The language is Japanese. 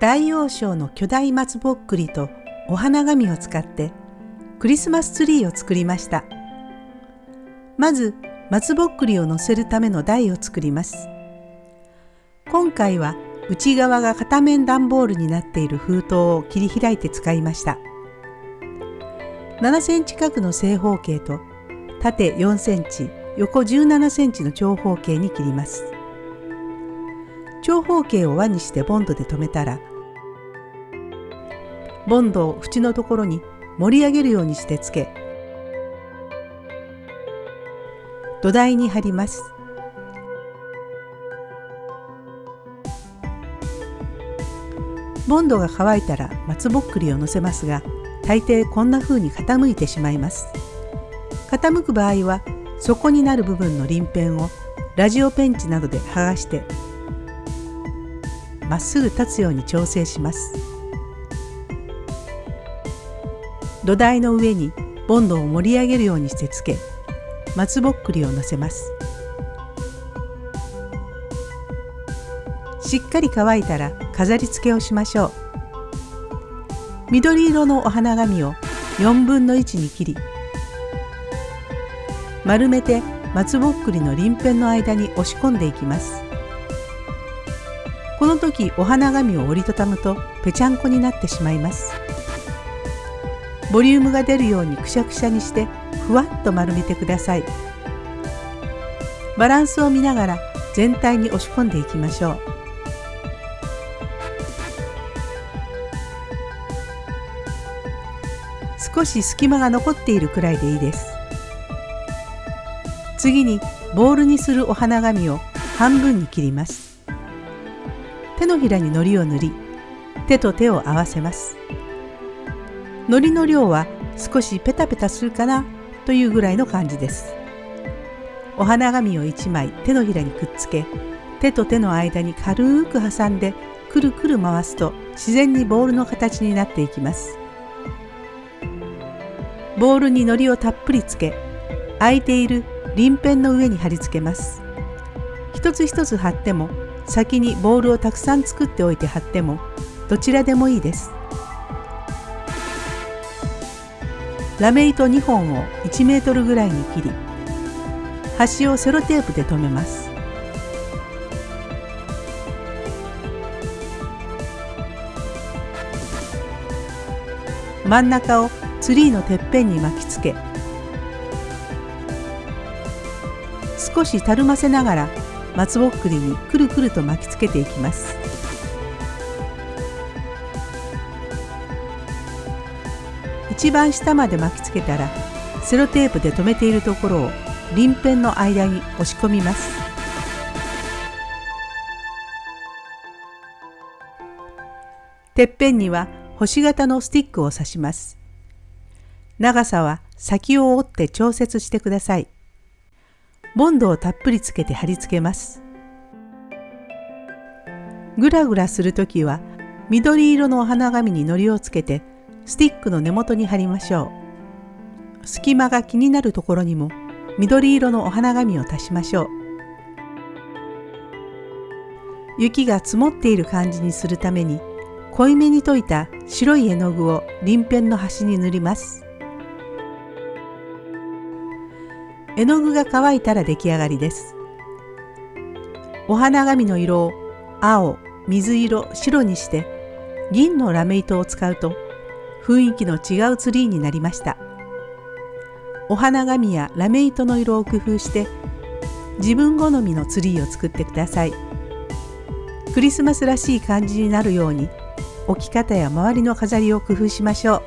大王賞の巨大松ぼっくりとお花紙を使ってクリスマスツリーを作りました。まず松ぼっくりを乗せるための台を作ります。今回は内側が片面段ボールになっている封筒を切り開いて使いました。7センチ角の正方形と縦4センチ、横17センチの長方形に切ります。長方形を輪にしてボンドで留めたらボンドを縁のところに盛り上げるようにしてつけ土台に貼ります。ボンドが乾いたら松ぼっくりをのせますが大抵こんな風に傾いてしまいます。傾く場合は底になる部分の鱗片をラジオペンチなどで剥がしてまっすぐ立つように調整します。土台の上にボンドを盛り上げるようにしてつけ松ぼっくりをのせます。しっかり乾いたら飾り付けをしましょう。緑色のお花紙を4分の1に切り丸めて松ぼっくりの鱗片の間に押し込んでいきます。この時お花紙を折りたたむとぺちゃんこになってしまいます。ボリュームが出るようにくしゃくしゃにしてふわっと丸めてください。バランスを見ながら全体に押し込んでいきましょう。少し隙間が残っているくらいでいいです。次にボールにするお花紙を半分に切ります。手のひらに糊を塗り手と手を合わせます。糊の量は少しペタペタするかなというぐらいの感じです。お花紙を1枚手のひらにくっつけ手と手の間に軽く挟んでくるくる回すと自然にボールの形になっていきます。ボールに糊をたっぷりつけ空いている鱗片の上に貼り付けます。一つ一つ貼っても先にボールをたくさん作っておいて貼ってもどちらでもいいです。ラメ糸2本を1メートルぐらいに切り端をセロテープで留めます。真ん中をツリーのてっぺんに巻きつけ少したるませながら松ぼっくりにくるくると巻きつけていきます。一番下まで巻きつけたらセロテープで留めているところを鱗片の間に押し込みます。てっぺんには星型のスティックを刺します。長さは先を折って調節してください。ボンドをたっぷりつけて貼り付けます。ぐらぐらするときは緑色のお花紙に糊をつけてスティックの根元に貼りましょう。隙間が気になるところにも緑色のお花紙を足しましょう。雪が積もっている感じにするために濃いめに溶いた白い絵の具を鱗片の端に塗ります。絵の具が乾いたら出来上がりです。お花紙の色を青水色白にして銀のラメ糸を使うと雰囲気の違うツリーになりました。お花紙やラメ糸の色を工夫して自分好みのツリーを作ってください。クリスマスらしい感じになるように置き方や周りの飾りを工夫しましょう。